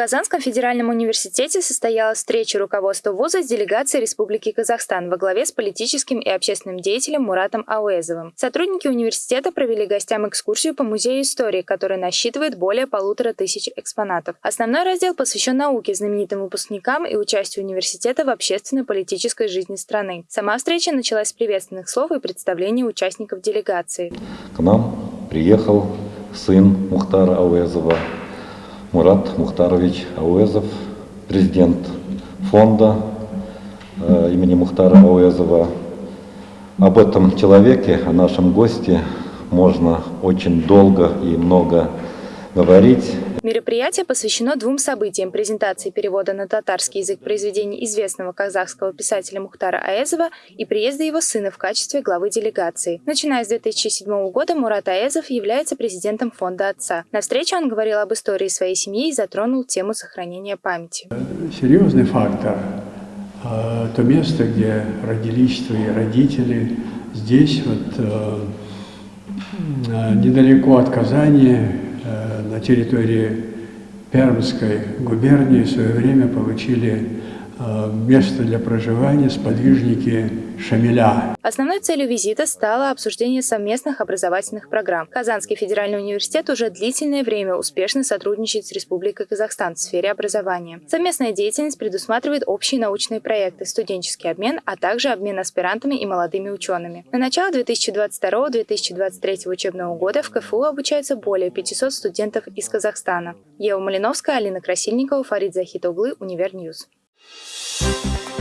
Казанском федеральном университете состоялась встреча руководства вуза с делегацией Республики Казахстан во главе с политическим и общественным деятелем Муратом Ауэзовым. Сотрудники университета провели гостям экскурсию по музею истории, который насчитывает более полутора тысяч экспонатов. Основной раздел посвящен науке, знаменитым выпускникам и участию университета в общественной политической жизни страны. Сама встреча началась с приветственных слов и представления участников делегации. К нам приехал сын Мухтара Ауэзова, Мурат Мухтарович Ауэзов, президент фонда э, имени Мухтара Ауэзова. Об этом человеке, о нашем госте можно очень долго и много говорить. Мероприятие посвящено двум событиям – презентации перевода на татарский язык произведений известного казахского писателя Мухтара Аэзова и приезда его сына в качестве главы делегации. Начиная с 2007 года Мурат Аэзов является президентом фонда отца. На встрече он говорил об истории своей семьи и затронул тему сохранения памяти. Серьезный фактор а, – то место, где родились твои родители. Здесь вот э, а, недалеко от Казани Э, на территории Пермской губернии в свое время получили место для проживания сподвижники Шамиля. Основной целью визита стало обсуждение совместных образовательных программ. Казанский федеральный университет уже длительное время успешно сотрудничает с Республикой Казахстан в сфере образования. Совместная деятельность предусматривает общие научные проекты, студенческий обмен, а также обмен аспирантами и молодыми учеными. На начало 2022-2023 учебного года в КФУ обучаются более 500 студентов из Казахстана. Ева Малиновская, Алина Красильникова, Фарид Захитоглы, Универньюз. Thank you.